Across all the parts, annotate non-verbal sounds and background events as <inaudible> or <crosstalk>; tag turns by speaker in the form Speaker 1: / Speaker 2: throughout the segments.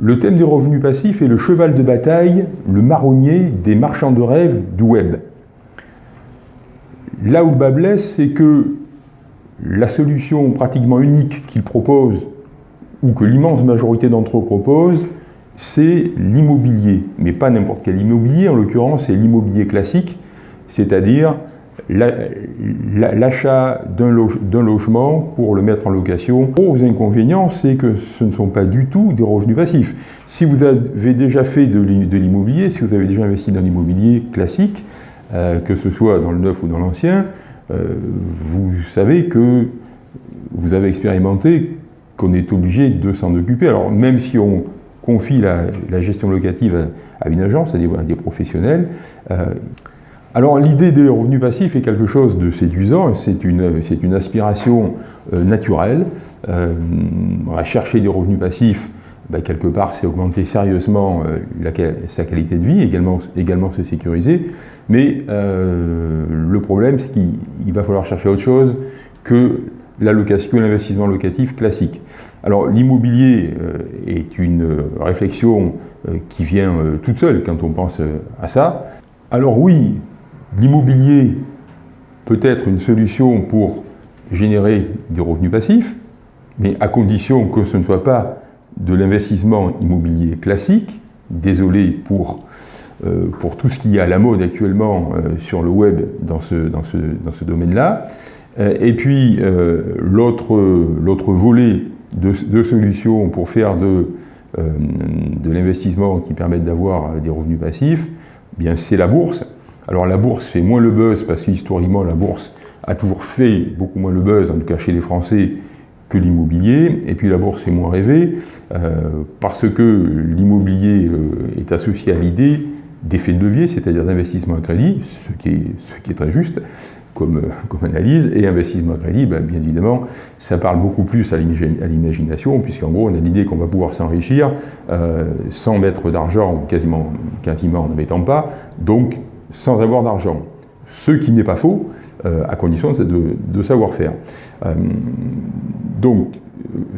Speaker 1: Le thème des revenus passifs est le cheval de bataille, le marronnier des marchands de rêve du web. Là où le bas blesse, c'est que la solution pratiquement unique qu'ils proposent, ou que l'immense majorité d'entre eux proposent, c'est l'immobilier. Mais pas n'importe quel immobilier, en l'occurrence c'est l'immobilier classique, c'est-à-dire l'achat d'un logement pour le mettre en location. Gros inconvénients, c'est que ce ne sont pas du tout des revenus passifs. Si vous avez déjà fait de l'immobilier, si vous avez déjà investi dans l'immobilier classique, euh, que ce soit dans le neuf ou dans l'ancien, euh, vous savez que vous avez expérimenté qu'on est obligé de s'en occuper. Alors même si on confie la, gestion locative à, une agence, à des, professionnels, euh, alors l'idée des revenus passifs est quelque chose de séduisant, c'est une, une, aspiration euh, naturelle. Euh, chercher des revenus passifs, ben, quelque part c'est augmenter sérieusement euh, sa qualité de vie, également, également se sécuriser, mais le problème c'est qu'il va falloir chercher autre chose que l'allocation l'investissement locatif classique. Alors l'immobilier est une réflexion qui vient toute seule quand on pense à ça. Alors oui, L'immobilier peut être une solution pour générer des revenus passifs, mais à condition que ce ne soit pas de l'investissement immobilier classique. Désolé pour, euh, tout ce qui est à la mode actuellement euh, sur le web dans ce, domaine-là. Euh, et puis l'autre volet de, de, solutions pour faire de, l'investissement qui permettent d'avoir des revenus passifs, eh c'est la bourse. Alors la bourse fait moins le buzz parce qu'historiquement la bourse a toujours fait beaucoup moins le buzz, en tout cas chez les Français, que l'immobilier. Et puis la bourse fait moins rêver euh, parce que l'immobilier euh, est associé à l'idée d'effet de levier, c'est-à-dire d'investissement à crédit, ce qui est, très juste comme, comme analyse, et investissement à crédit, ben, bien évidemment, ça parle beaucoup plus à l'imagination, puisqu'en gros, on a l'idée qu'on va pouvoir s'enrichir euh, sans mettre d'argent, quasiment, quasiment en ne mettant pas, sans avoir d'argent. Ce qui n'est pas faux, euh, à condition de, savoir faire. Euh, donc,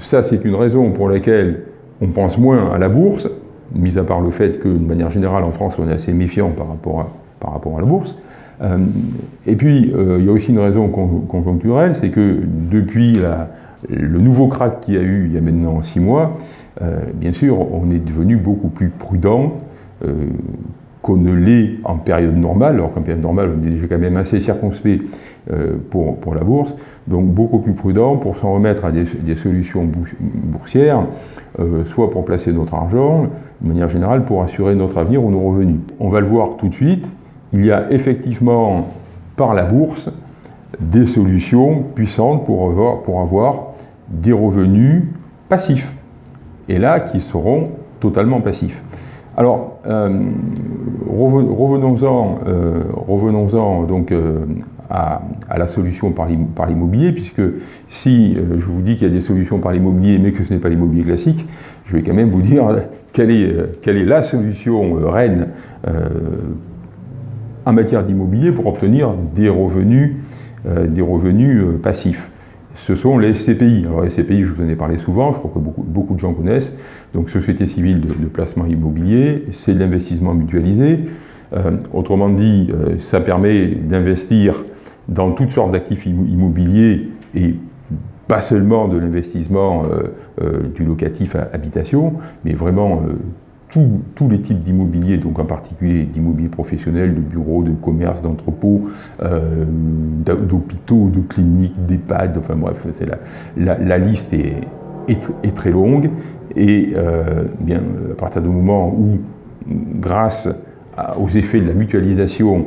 Speaker 1: ça, c'est une raison pour laquelle on pense moins à la bourse, mis à part le fait que, de manière générale, en France, on est assez méfiant par rapport à, par rapport à la bourse. Euh, et puis, il y a aussi une raison conjoncturelle, c'est que depuis le nouveau crack qu'il y a eu il y a maintenant six mois, bien sûr, on est devenu beaucoup plus prudent qu'on ne l'est en période normale, alors qu'en période normale, on est déjà quand même assez circonspect euh, pour, la bourse, donc beaucoup plus prudent pour s'en remettre à des, solutions boursières, euh, soit pour placer notre argent, de manière générale pour assurer notre avenir ou nos revenus. On va le voir tout de suite, il y a effectivement par la bourse des solutions puissantes pour avoir des revenus passifs, et là qui seront totalement passifs. Alors, euh, revenons-en euh, revenons donc euh, à, la solution par l'immobilier, puisque si je vous dis qu'il y a des solutions par l'immobilier, mais que ce n'est pas l'immobilier classique, je vais quand même vous dire quelle est, la solution reine en matière d'immobilier pour obtenir des revenus passifs ce sont les SCPI. Alors les SCPI, je vous en ai parlé souvent, je crois que beaucoup, beaucoup de gens connaissent. Donc Société civile de, placement immobilier, c'est de l'investissement mutualisé. Euh, autrement dit, euh, ça permet d'investir dans toutes sortes d'actifs immobiliers et pas seulement de l'investissement euh, du locatif à habitation, mais vraiment tous les types d'immobilier, donc en particulier d'immobilier professionnel, de bureaux, de commerces, d'entrepôts, euh, d'hôpitaux, de cliniques, d'EHPAD, enfin bref, la, la, liste est, est, très longue. Et euh, bien, à partir du moment où, grâce aux effets de la mutualisation,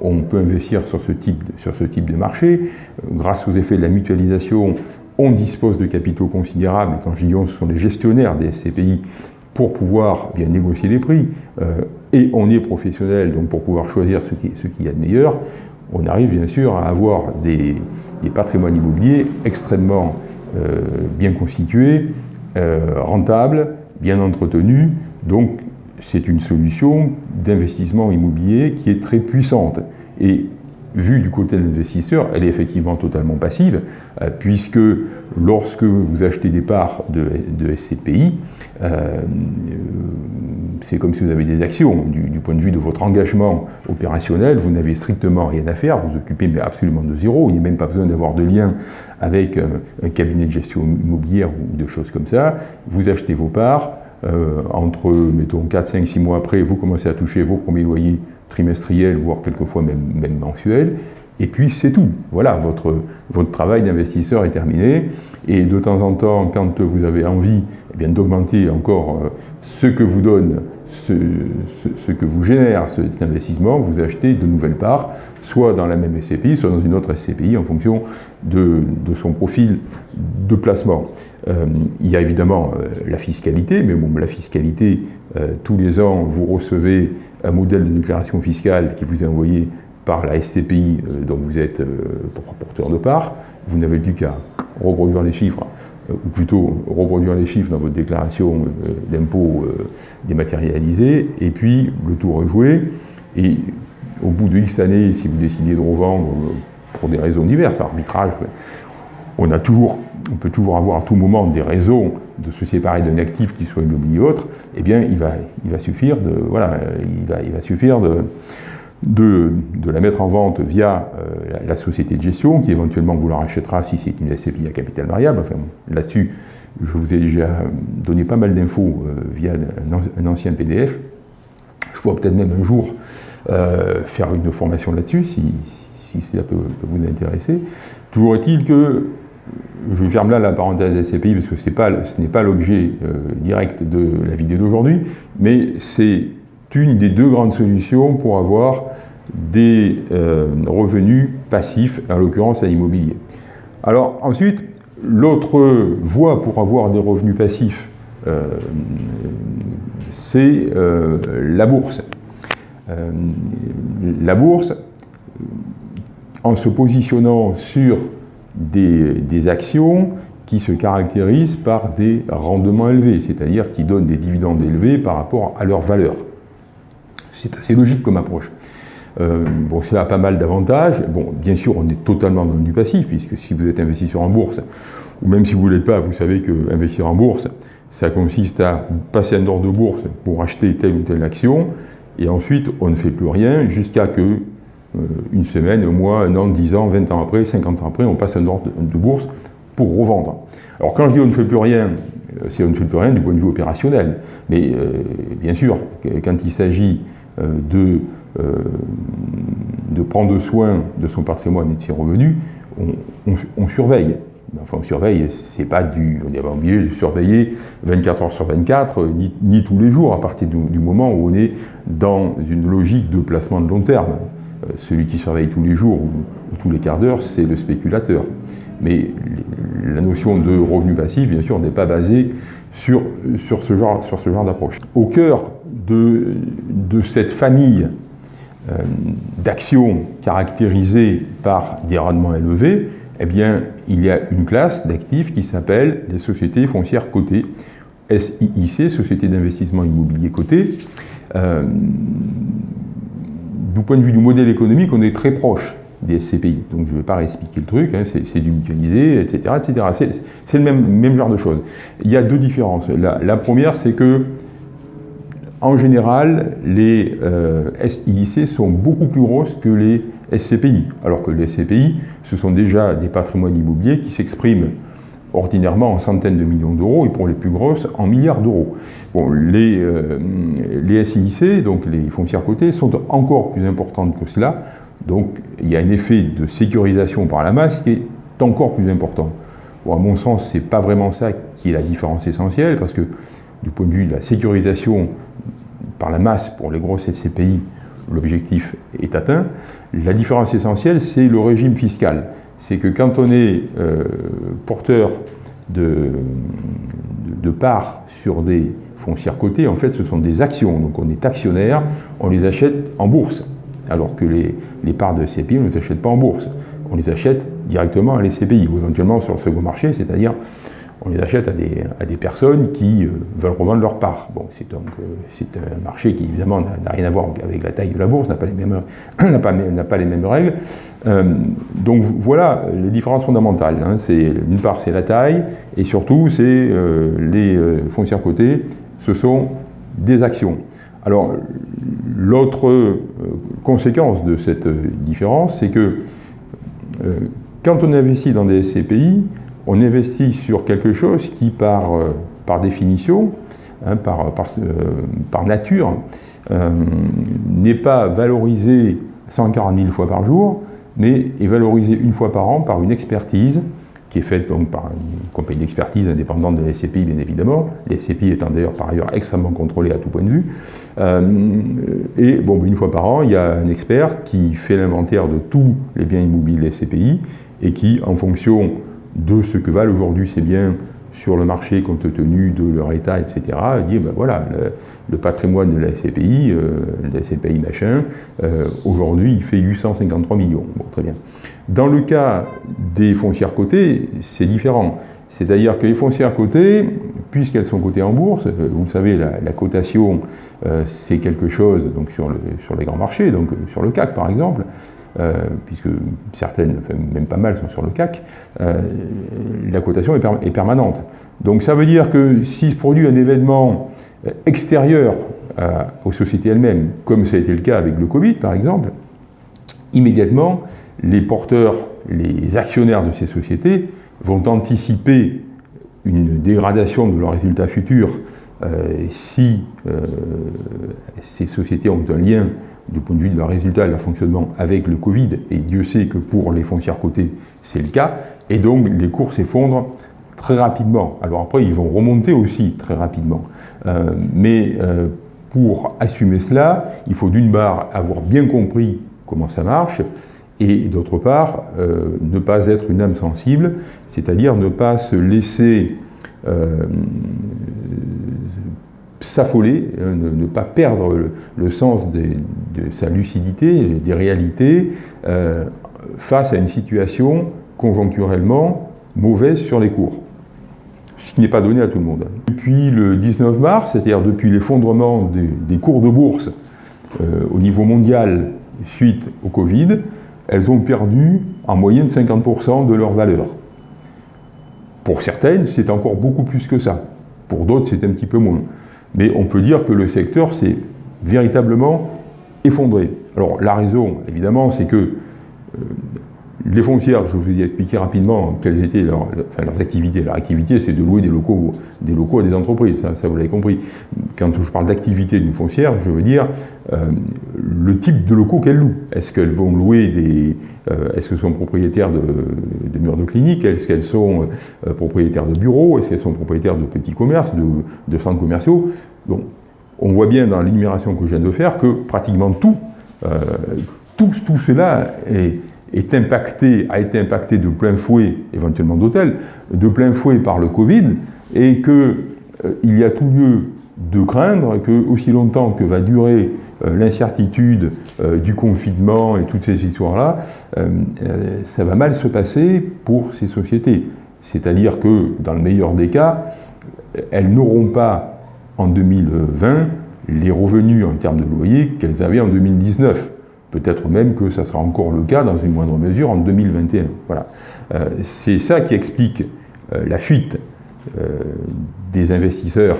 Speaker 1: on peut investir sur ce type, sur ce type de marché, euh, grâce aux effets de la mutualisation, on dispose de capitaux considérables, quand je dis ce sont les gestionnaires des SCPI pour pouvoir bien négocier les prix, euh, et on est professionnel, donc pour pouvoir choisir ce qui, ce qui y a de meilleur, on arrive bien sûr à avoir des, patrimoines immobiliers extrêmement euh, bien constitués, euh, rentables, bien entretenus, donc c'est une solution d'investissement immobilier qui est très puissante. Et vue du côté de l'investisseur, elle est effectivement totalement passive, euh, puisque lorsque vous achetez des parts de, SCPI, euh, c'est comme si vous avez des actions. Du, point de vue de votre engagement opérationnel, vous n'avez strictement rien à faire, vous occupez mais absolument de zéro, il n'y a même pas besoin d'avoir de lien avec euh, un cabinet de gestion immobilière ou de choses comme ça. Vous achetez vos parts, entre, mettons, 4, 5, 6 mois après, vous commencez à toucher vos premiers loyers trimestriel, voire quelquefois même, mensuel, et puis c'est tout. Voilà, votre, votre travail d'investisseur est terminé. Et de temps en temps, quand vous avez envie eh d'augmenter encore euh, ce que vous donne, ce, ce, que vous génère cet investissement, vous achetez de nouvelles parts, soit dans la même SCPI, soit dans une autre SCPI, en fonction de, de son profil de placement. Euh, il y a évidemment euh, la fiscalité, mais bon, la fiscalité, tous les ans, vous recevez un modèle de déclaration fiscale qui vous est envoyé par la SCPI euh, dont vous êtes euh, porteur de part, vous n'avez plus qu'à reproduire les chiffres, euh, ou plutôt reproduire les chiffres dans votre déclaration d'impôt dématérialisée, et puis le tour joué, et au bout de X années, si vous décidez de revendre pour des raisons diverses, arbitrage, on, a toujours, on peut toujours avoir à tout moment des raisons de se séparer d'un actif qui soit immobilier ou autre, eh bien, il va, il va suffire de, voilà, il va, il va suffire de, de, la mettre en vente via euh, la, société de gestion, qui éventuellement vous la rachètera si c'est une SCPI à capital variable. Enfin, là-dessus, je vous ai déjà donné pas mal d'infos euh, via un, ancien PDF. Je pourrais peut-être même un jour euh, faire une formation là-dessus, si, si, cela peut, vous intéresser. Toujours est-il que je ferme là la parenthèse SCPI parce que ce n'est pas l'objet direct de la vidéo d'aujourd'hui, mais c'est une des deux grandes solutions pour avoir des euh, revenus passifs, en l'occurrence à l'immobilier. Alors ensuite, l'autre voie pour avoir des revenus passifs, euh, c'est la bourse. la bourse, en se positionnant sur des, actions qui se caractérisent par des rendements élevés, c'est-à-dire qui donnent des dividendes élevés par rapport à leur valeur. C'est assez logique comme approche. Euh, bon, ça a pas mal d'avantages. Bon, bien sûr, on est totalement dans du passif, puisque si vous êtes investisseur en bourse, ou même si vous ne l'êtes pas, vous savez que investir en bourse, ça consiste à passer un ordre de bourse pour acheter telle ou telle action, et ensuite on ne fait plus rien jusqu'à que euh, une semaine, un mois, un an, dix ans, vingt ans après, cinquante ans après, on passe un ordre de bourse pour revendre. Alors quand je dis on ne fait plus rien, euh, c'est on ne fait plus rien du point de vue opérationnel. Mais bien sûr, quand il s'agit de, de prendre soin de son patrimoine et de ses revenus, on, surveille. Enfin, on surveille, c'est pas du. On pas obligé de surveiller 24 heures sur 24, ni, tous les jours, à partir du moment où on est dans une logique de placement de long terme. Euh, celui qui surveille tous les jours ou, tous les quarts d'heure, c'est le spéculateur. Mais la notion de revenu passif, bien sûr, n'est pas basée sur, sur ce genre, sur ce genre d'approche. Au cœur de, cette famille euh, d'actions caractérisées par des rendements élevés, eh bien, il y a une classe d'actifs qui s'appelle les sociétés foncières cotées, SIIC, Société d'investissement immobilier cotées. Euh, du point de vue du modèle économique, on est très proche des SCPI. Donc je ne vais pas réexpliquer le truc, hein, c'est du mutualisé, etc. etc. C'est le même, genre de choses. Il y a deux différences. La, première, c'est que, en général, les euh, SIIC sont beaucoup plus grosses que les SCPI, alors que les SCPI, ce sont déjà des patrimoines immobiliers qui s'expriment ordinairement en centaines de millions d'euros et pour les plus grosses en milliards d'euros. Bon, les, euh, les SIIC, donc les foncières cotées, sont encore plus importantes que cela, donc il y a un effet de sécurisation par la masse qui est encore plus important. À mon sens, ce n'est pas vraiment ça qui est la différence essentielle, parce que du point de vue de la sécurisation par la masse pour les grosses SCPI, l'objectif est atteint. La différence essentielle, c'est le régime fiscal c'est que quand on est euh, porteur de, de, parts sur des foncières cotées, en fait, ce sont des actions. Donc on est actionnaire, on les achète en bourse. Alors que les, les parts de CPI, on ne les achète pas en bourse. On les achète directement à les CPI, ou éventuellement sur le second marché, c'est-à-dire on les achète à des, personnes qui veulent revendre leur part. C'est donc c'est un marché qui évidemment n'a rien à voir avec la taille de la bourse, n'a pas les mêmes, <clears throat> pas, pas, les mêmes règles. donc voilà les différences fondamentales. Hein. D'une part c'est la taille et surtout c'est les foncières cotées, ce sont des actions. Alors, l'autre euh, conséquence de cette euh, différence, c'est que euh, quand on investit dans des SCPI, on investit sur quelque chose qui, par, par définition, hein, par, par, nature, n'est pas valorisé 140 000 fois par jour, mais est valorisé une fois par an par une expertise qui est faite donc, par une compagnie d'expertise indépendante de la SCPI, bien évidemment, SCPI étant d'ailleurs par ailleurs extrêmement contrôlées à tout point de vue. Euh, et bon, une fois par an, il y a un expert qui fait l'inventaire de tous les biens immobiliers de la et qui, en fonction de ce que valent aujourd'hui ces biens sur le marché compte tenu de leur état, etc., dit, ben voilà, le, patrimoine de la SCPI, euh, la SCPI machin, euh, aujourd'hui il fait 853 millions. Bon, très bien. Dans le cas des foncières cotées, c'est différent. C'est-à-dire que les foncières cotées, puisqu'elles sont cotées en bourse, euh, vous le savez, la, cotation, c'est quelque chose donc sur, le, sur les grands marchés, donc sur le CAC par exemple, euh, puisque certaines, même pas mal, sont sur le CAC, euh, la cotation est, permanente. Donc ça veut dire que s'il se produit un événement extérieur euh, aux sociétés elles-mêmes, comme ça a été le cas avec le Covid par exemple, immédiatement, les porteurs, les actionnaires de ces sociétés vont anticiper une dégradation de leurs résultats futurs si ces sociétés ont un lien du point de vue de leur résultat et de leur fonctionnement avec le Covid, et Dieu sait que pour les foncières cotées, c'est le cas, et donc les cours s'effondrent très rapidement. Alors après, ils vont remonter aussi très rapidement. Euh, mais euh, pour assumer cela, il faut d'une part avoir bien compris comment ça marche, et d'autre part, euh, ne pas être une âme sensible, c'est-à-dire ne pas se laisser s'affoler, euh, ne, pas perdre le, sens de sa lucidité, des réalités, euh, face à une situation conjoncturellement mauvaise sur les cours. Ce qui n'est pas donné à tout le monde. Depuis le 19 mars, c'est-à-dire depuis l'effondrement des, cours de bourse euh, au niveau mondial suite au Covid, elles ont perdu en moyenne 50% de leur valeur. Pour certaines, c'est encore beaucoup plus que ça. Pour d'autres, c'est un petit peu moins. Mais on peut dire que le secteur s'est véritablement effondré. Alors la raison, évidemment, c'est que euh, les foncières, je vous ai expliqué rapidement quelles étaient leurs, activités. Leur activité, c'est de louer des locaux, des locaux à des entreprises, ça, vous l'avez compris. Quand je parle d'activité d'une foncière, je veux dire euh, le type de locaux qu'elles louent. Est-ce qu'elles vont louer des... Euh, est-ce qu'elles sont propriétaires de, murs de cliniques Est-ce qu'elles sont euh, propriétaires de bureaux? Est-ce qu'elles sont propriétaires de petits commerces, de, centres commerciaux? Donc, on voit bien dans l'énumération que je viens de faire que pratiquement tout, tout, tout cela est est impacté, a été impacté de plein fouet, éventuellement d'hôtel, de plein fouet par le Covid, et qu'il euh, y a tout lieu de craindre que, aussi longtemps que va durer euh, l'incertitude euh, du confinement et toutes ces histoires-là, ça va mal se passer pour ces sociétés. C'est-à-dire que, dans le meilleur des cas, elles n'auront pas en 2020 les revenus en termes de loyer qu'elles avaient en 2019. Peut-être même que ça sera encore le cas dans une moindre mesure en 2021. Voilà. Euh, c'est ça qui explique euh, la fuite euh, des investisseurs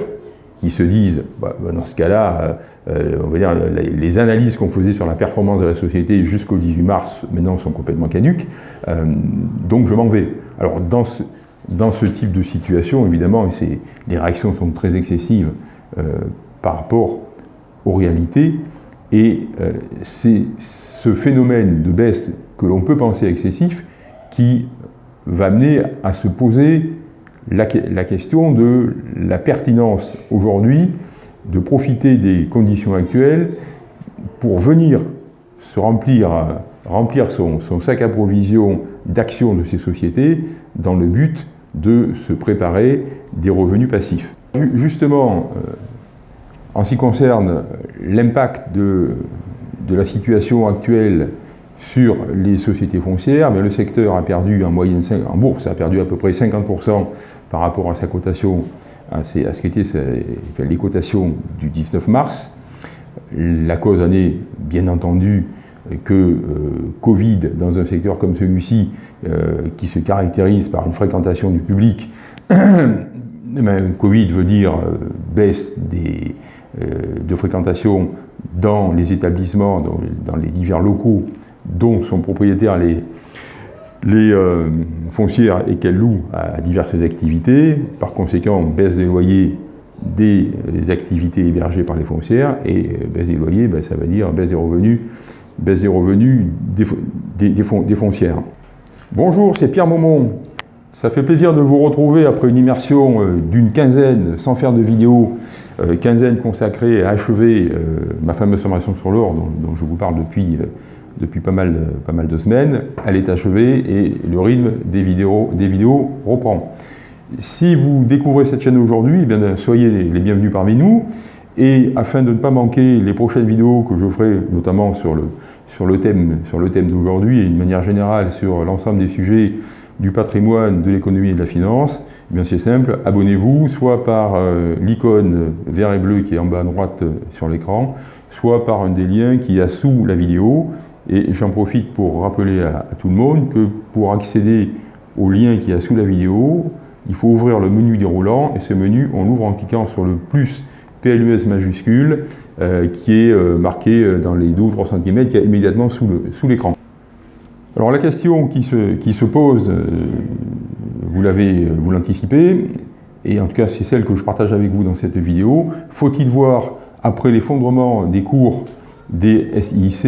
Speaker 1: qui se disent, bah, bah, dans ce cas-là, on va dire, les analyses qu'on faisait sur la performance de la société jusqu'au 18 mars, maintenant sont complètement caduques, donc je m'en vais. Alors dans ce, dans ce type de situation, évidemment, les réactions sont très excessives par rapport aux réalités, et euh, c'est ce phénomène de baisse que l'on peut penser excessif qui va amener à se poser la, question de la pertinence aujourd'hui de profiter des conditions actuelles pour venir se remplir, remplir son, sac à provision d'actions de ces sociétés dans le but de se préparer des revenus passifs. Justement, euh, en ce qui concerne l'impact de, la situation actuelle sur les sociétés foncières, le secteur a perdu en moyenne, en bourse, a perdu à peu près 50% par rapport à sa cotation, à, ce qu'étaient les cotations du 19 mars. La cause en est bien entendu que euh, Covid, dans un secteur comme celui-ci, euh, qui se caractérise par une fréquentation du public, <coughs> Covid veut dire euh, baisse des, de fréquentation dans les établissements, dans, les divers locaux dont sont propriétaires les, les foncières et qu'elles louent à diverses activités. Par conséquent, baisse des loyers des activités hébergées par les foncières et baisse des loyers, ben, ça veut dire baisse des revenus baisse des revenus des, foncières. Bonjour, c'est Pierre Maumont. Ça fait plaisir de vous retrouver après une immersion euh, d'une quinzaine, sans faire de vidéo, euh, quinzaine consacrée à achever euh, ma fameuse formation sur l'or dont, je vous parle depuis, depuis pas, mal, pas mal de semaines. Elle est achevée et le rythme des vidéos, des vidéos reprend. Si vous découvrez cette chaîne aujourd'hui, eh soyez les bienvenus parmi nous. Et afin de ne pas manquer les prochaines vidéos que je ferai, notamment sur le, sur le thème, sur le thème d'aujourd'hui et d'une manière générale sur l'ensemble des sujets du patrimoine, de l'économie et de la finance, bien c'est simple, abonnez-vous soit par euh, l'icône vert et bleu qui est en bas à droite euh, sur l'écran, soit par un des liens qui est sous la vidéo. Et j'en profite pour rappeler à, tout le monde que pour accéder au lien qui est sous la vidéo, il faut ouvrir le menu déroulant et ce menu, on l'ouvre en cliquant sur le plus PLUS majuscule, euh, qui est marqué dans les 2 ou 3 cm, qui est immédiatement sous l'écran. Alors la question qui se pose, vous l'avez, vous l'anticipez, et en tout cas c'est celle que je partage avec vous dans cette vidéo, faut-il voir, après l'effondrement des cours des SIC,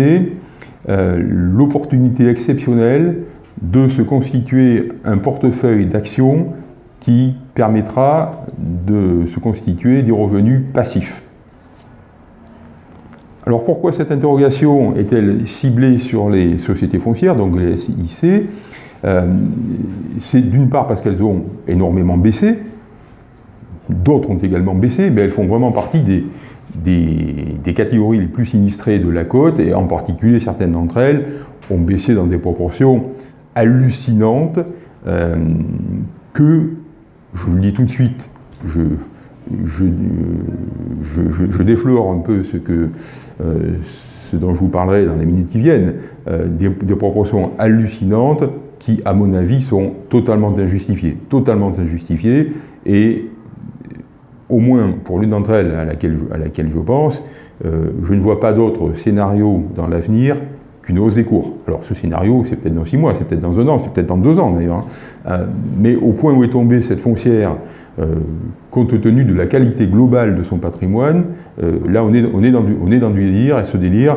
Speaker 1: l'opportunité exceptionnelle de se constituer un portefeuille d'actions qui permettra de se constituer des revenus passifs? Alors pourquoi cette interrogation est-elle ciblée sur les sociétés foncières, donc les SIC euh, C'est d'une part parce qu'elles ont énormément baissé, d'autres ont également baissé, mais elles font vraiment partie des, catégories les plus sinistrées de la côte, et en particulier certaines d'entre elles ont baissé dans des proportions hallucinantes euh, que je vous le dis tout de suite, je, je, déflore un peu ce, que, euh, ce dont je vous parlerai dans les minutes qui viennent, euh, des, proportions hallucinantes qui, à mon avis, sont totalement injustifiées. Totalement injustifiées, et au moins pour l'une d'entre elles à laquelle, à laquelle je pense, euh, je ne vois pas d'autre scénario dans l'avenir qu'une hausse des cours. Alors ce scénario, c'est peut-être dans six mois, c'est peut-être dans un an, c'est peut-être dans deux ans d'ailleurs. Hein. Euh, mais au point où est tombée cette foncière, euh, compte tenu de la qualité globale de son patrimoine, là on est, on, est dans du, on est dans du délire, et ce délire,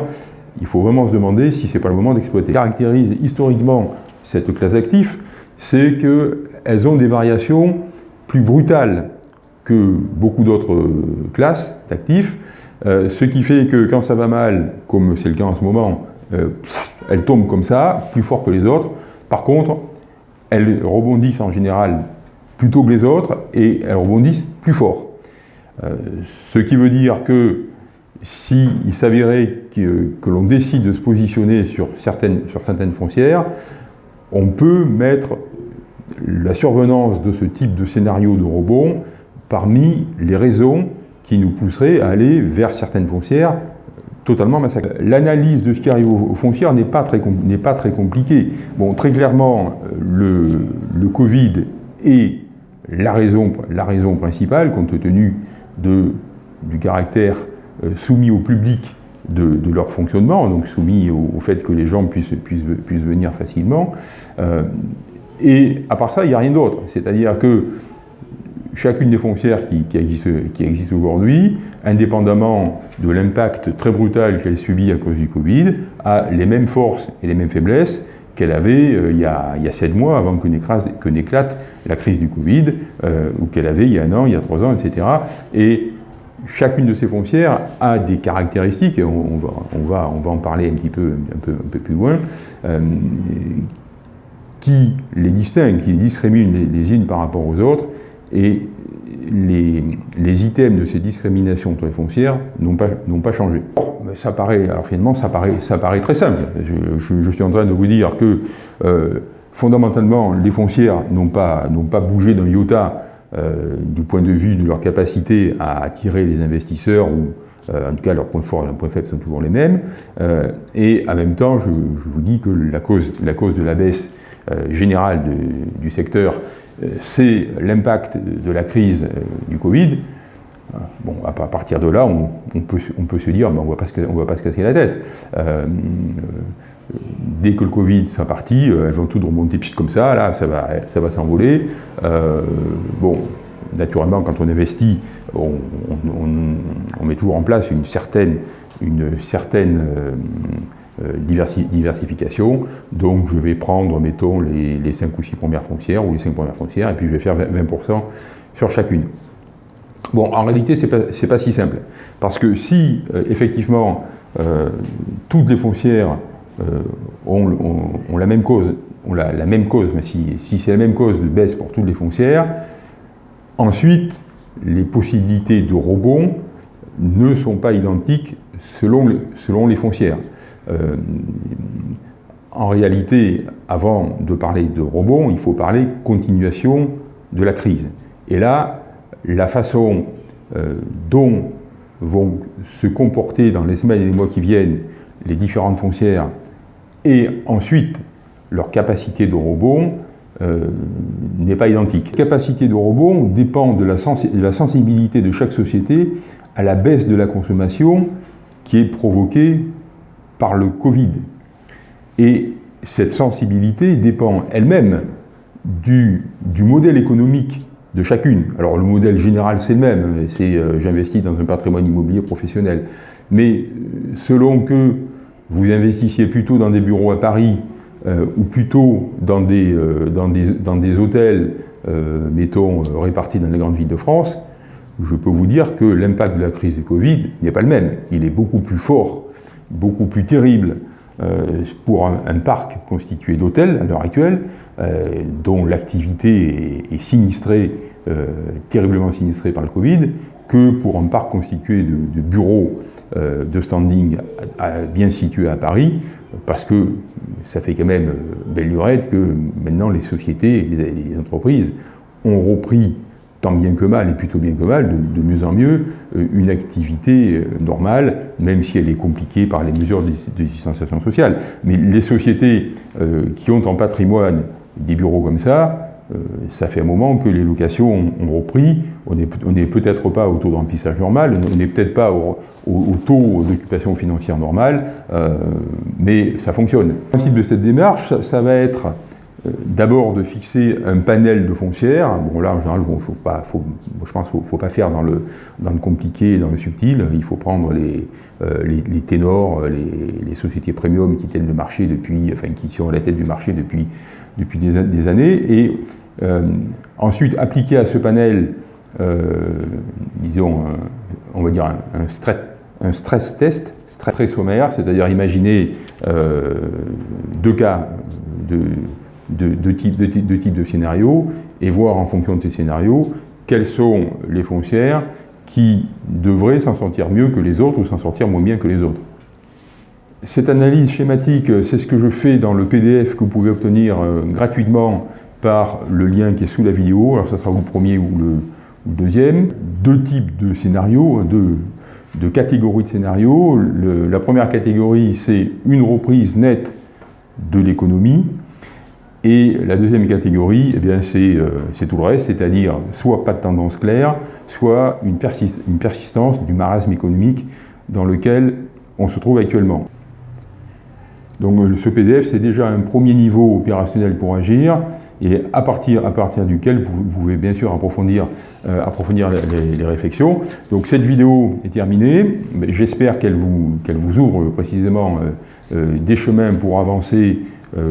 Speaker 1: il faut vraiment se demander si ce n'est pas le moment d'exploiter. caractérise historiquement cette classe d'actifs, c'est qu'elles ont des variations plus brutales que beaucoup d'autres classes d'actifs, ce qui fait que quand ça va mal, comme c'est le cas en ce moment, euh, elles tombent comme ça, plus fort que les autres. Par contre, elles rebondissent en général plutôt que les autres et elles rebondissent plus fort. Euh, ce qui veut dire que s'il s'avérait que, l'on décide de se positionner sur certaines, sur certaines foncières, on peut mettre la survenance de ce type de scénario de rebond parmi les raisons qui nous pousseraient à aller vers certaines foncières totalement massacré. L'analyse de ce qui arrive aux, foncières n'est pas, très, compliquée. Bon, très clairement, le, le Covid est la raison, principale, compte tenu du caractère euh, soumis au public de, leur fonctionnement, donc soumis au, fait que les gens puissent, puissent, puissent venir facilement. Euh, et à part ça, il n'y a rien d'autre. C'est-à-dire que chacune des foncières qui, existent, aujourd'hui, indépendamment de l'impact très brutal qu'elle subit à cause du Covid, a les mêmes forces et les mêmes faiblesses qu'elle avait euh, il, y a, sept mois avant que n'éclate la crise du Covid, euh, ou qu'elle avait il y a un an, il y a trois ans, etc. Et chacune de ces foncières a des caractéristiques, et on, va, en parler un petit peu, un peu, plus loin, euh, qui les distinguent, qui les discriminent les unes par rapport aux autres, et les, items de ces discriminations sur les foncières n'ont pas, pas, changé. Ça paraît, alors finalement, ça paraît, ça paraît très simple. Je, suis en train de vous dire que euh, fondamentalement, les foncières n'ont pas, pas bougé d'un iota du point de vue de leur capacité à attirer les investisseurs ou en tout cas, leurs points forts et leurs points faibles sont toujours les mêmes. et en même temps, je, vous dis que la cause, la cause de la baisse générale du secteur, c'est l'impact de la crise du Covid. Bon, à partir de là, on, peut, se dire, ben, on ne va pas se casser la tête. Euh, dès que le Covid sera parti, euh, elles vont toutes remonter comme ça, là, ça va, s'envoler. Euh, bon, naturellement, quand on investit, on, met toujours en place une certaine, une certaine diversification. Donc, je vais prendre, mettons, les, les 5 ou 6 premières foncières ou les 5 premières foncières, et puis je vais faire 20% sur chacune. Bon, en réalité, ce n'est pas, si simple. Parce que si, euh, effectivement, euh, toutes les foncières euh, ont, la même cause, ont la, même cause, mais si, c'est la même cause de baisse pour toutes les foncières, ensuite, les possibilités de rebond ne sont pas identiques selon, selon les foncières. en réalité, avant de parler de rebond, il faut parler continuation de la crise. Et là, la façon euh, dont vont se comporter dans les semaines et les mois qui viennent les différentes foncières et ensuite leur capacité de rebond euh, n'est pas identique. La capacité de rebond dépend de la, sensibilité de chaque société à la baisse de la consommation qui est provoquée par le Covid. Et cette sensibilité dépend elle-même du modèle économique de chacune. Alors le modèle général c'est le même, c'est euh, j'investis dans un patrimoine immobilier professionnel. Mais euh, selon que vous investissiez plutôt dans des bureaux à Paris euh, ou plutôt dans des, des, dans des hôtels, mettons, répartis dans les grandes villes de France, je peux vous dire que l'impact de la crise du Covid n'est pas le même. Il est beaucoup plus fort, beaucoup plus terrible pour un, parc constitué d'hôtels à l'heure actuelle, dont l'activité est, sinistrée euh, terriblement sinistré par le Covid, que pour un parc constitué de, bureaux euh, de standing bien situés à Paris, parce que ça fait quand même euh, belle lurette que maintenant les sociétés, les, les, entreprises ont repris tant bien que mal, et plutôt bien que mal, de, mieux en mieux, une activité normale, même si elle est compliquée par les mesures de, distanciation sociale. Mais les sociétés qui ont en patrimoine des bureaux comme ça, euh, ça fait un moment que les locations ont, repris. On n'est peut-être pas au taux de normal, on n'est peut-être pas au, taux d'occupation financière normal, euh, mais ça fonctionne. Le principe de cette démarche, ça, va être euh, d'abord de fixer un panel de foncières. Bon là, en général, faut pas, je pense qu'il ne faut pas faire dans le, dans le compliqué, dans le subtil. Il faut prendre les, les, ténors, les, sociétés premium qui tiennent le marché depuis, enfin qui sont à la tête du marché depuis, depuis des, années, et euh, ensuite, appliquer à ce panel, euh, disons, on va dire un, stress, un stress test, très sommaire, c'est-à-dire imaginer euh, deux cas de, de, de, type, de, type, de type de scénario et voir en fonction de ces scénarios quelles sont les foncières qui devraient s'en sortir mieux que les autres ou s'en sortir moins bien que les autres. Cette analyse schématique, c'est ce que je fais dans le PDF que vous pouvez obtenir gratuitement par le lien qui est sous la vidéo, alors ça sera le premier ou le, deuxième. Deux types de scénarios, hein, deux, catégories de scénarios. la première catégorie, c'est une reprise nette de l'économie. Et la deuxième catégorie, eh bien, euh, c'est tout le reste, c'est-à-dire soit pas de tendance claire, soit une, une persistance du marasme économique dans lequel on se trouve actuellement. Donc ce PDF, c'est déjà un premier niveau opérationnel pour agir et à partir, à partir duquel vous, pouvez bien sûr approfondir, euh, approfondir les, réflexions. Donc cette vidéo est terminée, j'espère qu'elle vous, qu'elle vous ouvre précisément euh, euh, des chemins pour avancer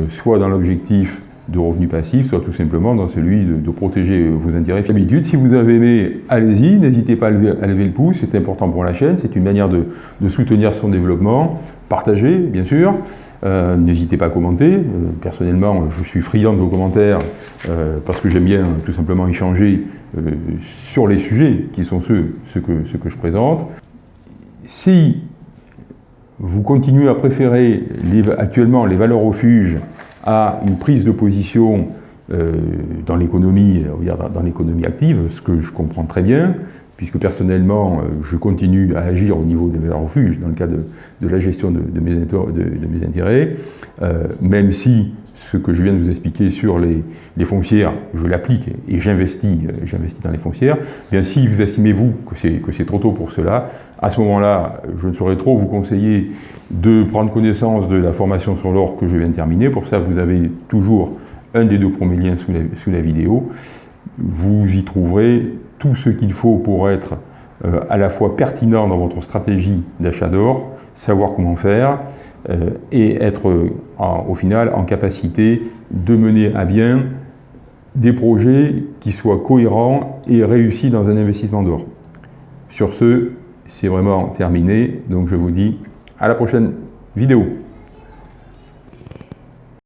Speaker 1: soit dans l'objectif de revenus passifs, soit tout simplement dans celui de, protéger vos intérêts. D'habitude, si vous avez aimé, allez-y, n'hésitez pas à lever, le pouce, c'est important pour la chaîne, c'est une manière de, soutenir son développement. Partagez, bien sûr. Euh, n'hésitez pas à commenter. Euh, personnellement, je suis friand de vos commentaires euh, parce que j'aime bien tout simplement échanger sur les sujets qui sont ceux, que, que je présente. Si vous continuez à préférer actuellement les valeurs refuges à une prise de position dans l'économie, dans l'économie active, ce que je comprends très bien, puisque personnellement, je continue à agir au niveau des valeurs refuges dans le cadre de, la gestion de mes, intérêts, même si ce que je viens de vous expliquer sur les, foncières, je l'applique et j'investis j'investis dans les foncières, eh bien si vous estimez, vous, que c'est trop tôt pour cela, à ce moment-là, je ne saurais trop vous conseiller de prendre connaissance de la formation sur l'or que je viens de terminer. Pour ça, vous avez toujours un des deux premiers liens sous la, vidéo. Vous y trouverez tout ce qu'il faut pour être euh, à la fois pertinent dans votre stratégie d'achat d'or, savoir comment faire, euh, et être au final en capacité de mener à bien des projets qui soient cohérents et réussis dans un investissement d'or. Sur ce, c'est vraiment terminé, donc je vous dis à la prochaine vidéo.